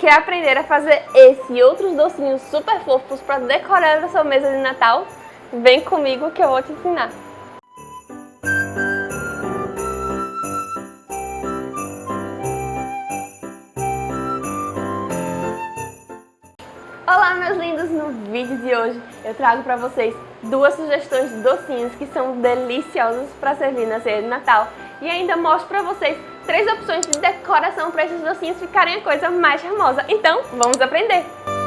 Quer aprender a fazer esse e outros docinhos super fofos para decorar a sua mesa de Natal? Vem comigo que eu vou te ensinar! Olá meus lindos, no vídeo de hoje eu trago para vocês duas sugestões de docinhos que são deliciosos para servir na ceia de Natal e ainda mostro para vocês três opções de decoração para esses docinhos ficarem a coisa mais charmosa. Então, vamos aprender!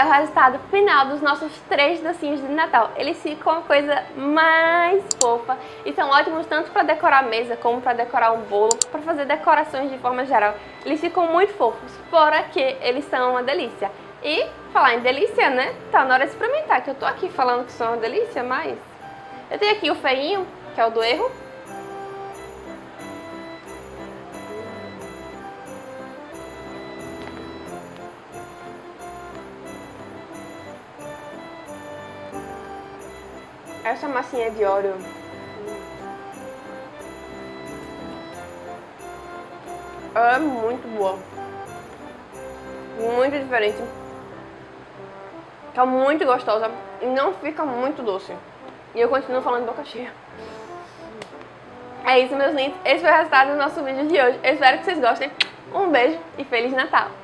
É o resultado final dos nossos três docinhos de Natal. Eles ficam a coisa mais fofa e são ótimos tanto para decorar a mesa como para decorar um bolo, para fazer decorações de forma geral. Eles ficam muito fofos, fora que eles são uma delícia. E falar em delícia, né? Tá na hora de experimentar, que eu tô aqui falando que são uma delícia, mas... Eu tenho aqui o feinho, que é o do erro, Essa massinha de óleo é muito boa. Muito diferente. Fica muito gostosa e não fica muito doce. E eu continuo falando boca cheia. É isso, meus lindos. Esse foi o resultado do nosso vídeo de hoje. Eu espero que vocês gostem. Um beijo e Feliz Natal!